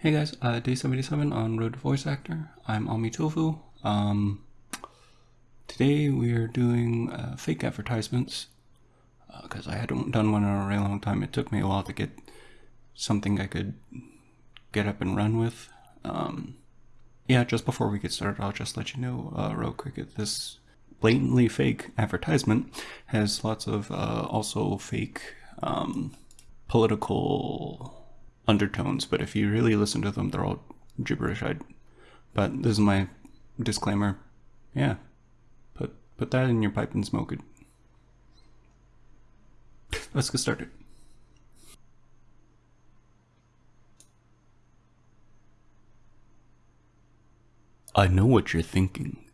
Hey guys, uh, day 77 on Road to Voice Actor. I'm Ami Tofu. Um, today we are doing uh, fake advertisements because uh, I hadn't done one in a really long time. It took me a while to get something I could get up and run with. Um, yeah, just before we get started, I'll just let you know uh, real quick that this blatantly fake advertisement has lots of uh, also fake um, political undertones, but if you really listen to them, they're all gibberish. I'd, but this is my disclaimer. Yeah, put put that in your pipe and smoke it. Let's get started. I know what you're thinking.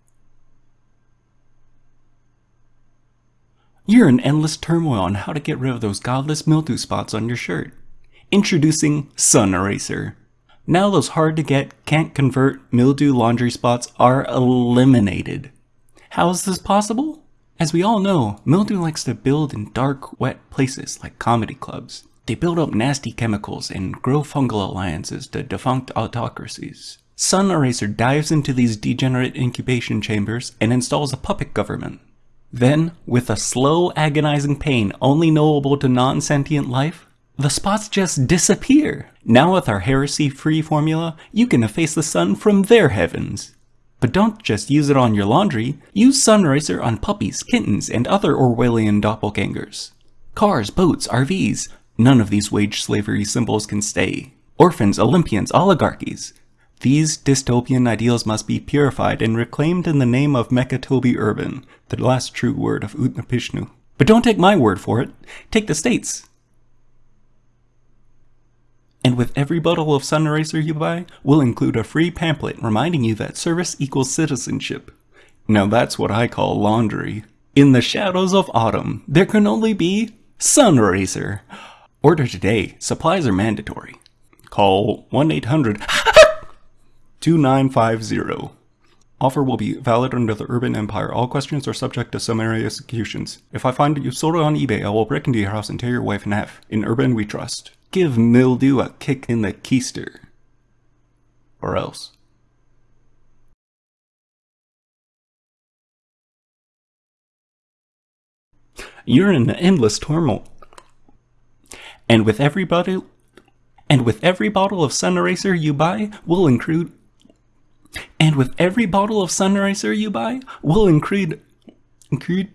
You're in endless turmoil on how to get rid of those godless mildew spots on your shirt. Introducing Sun Eraser. Now those hard to get, can't convert mildew laundry spots are eliminated. How is this possible? As we all know, mildew likes to build in dark, wet places like comedy clubs. They build up nasty chemicals and grow fungal alliances to defunct autocracies. Sun Eraser dives into these degenerate incubation chambers and installs a puppet government. Then, with a slow, agonizing pain only knowable to non-sentient life, the spots just disappear. Now with our heresy-free formula, you can efface the sun from their heavens. But don't just use it on your laundry, use Sun Eraser on puppies, kittens, and other Orwellian doppelgangers. Cars, boats, RVs, none of these wage slavery symbols can stay. Orphans, Olympians, oligarchies. These dystopian ideals must be purified and reclaimed in the name of Mekatobi Urban, the last true word of Utnapishnu. But don't take my word for it, take the state's. And with every bottle of Sun Eraser you buy, we'll include a free pamphlet reminding you that service equals citizenship. Now that's what I call laundry. In the shadows of autumn, there can only be Sun Eraser. Order today, supplies are mandatory. Call 1-800-2950. Offer will be valid under the Urban Empire. All questions are subject to summary executions. If I find you sold on eBay, I will break into your house and tear your wife in half. In Urban, we trust. Give mildew a kick in the keister. Or else. You're in an endless turmoil. And with every bottle and with every bottle of Sun Eraser you buy, we'll include and with every bottle of Sun Eraser you buy, we'll include include